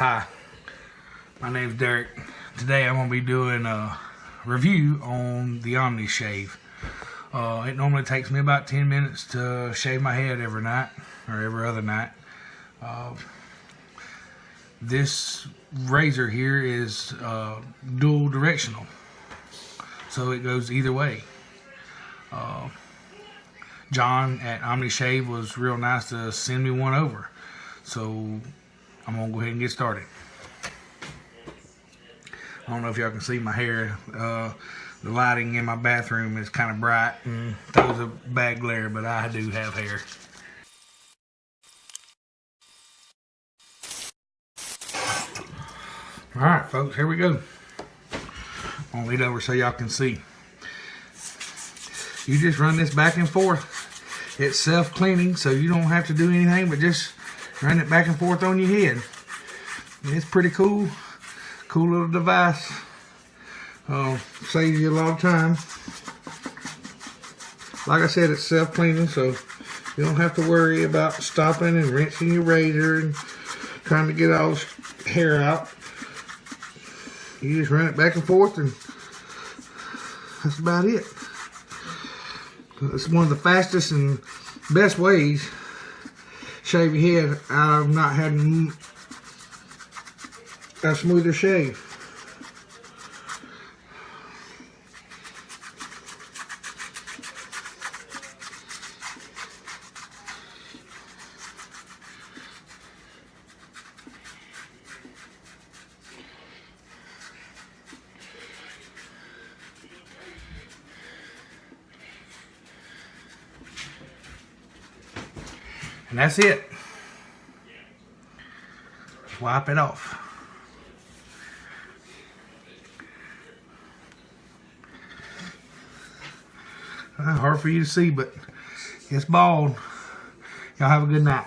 Hi, my name's Derek. Today I'm going to be doing a review on the Omni Shave. Uh, it normally takes me about 10 minutes to shave my head every night or every other night. Uh, this razor here is uh, dual directional, so it goes either way. Uh, John at Omni Shave was real nice to send me one over. So I'm gonna go ahead and get started. I don't know if y'all can see my hair. Uh, the lighting in my bathroom is kind of bright and throws a bad glare, but I do have hair. All right, folks, here we go. I'm gonna lead over so y'all can see. You just run this back and forth. It's self-cleaning, so you don't have to do anything but just run it back and forth on your head. It's pretty cool. Cool little device. Uh, saves you a lot of time. Like I said, it's self-cleaning, so you don't have to worry about stopping and rinsing your razor and trying to get all this hair out. You just run it back and forth and that's about it. It's one of the fastest and best ways shave your head of not having a smoother shave. And that's it. Wipe it off. Uh, hard for you to see, but it's bald. Y'all have a good night.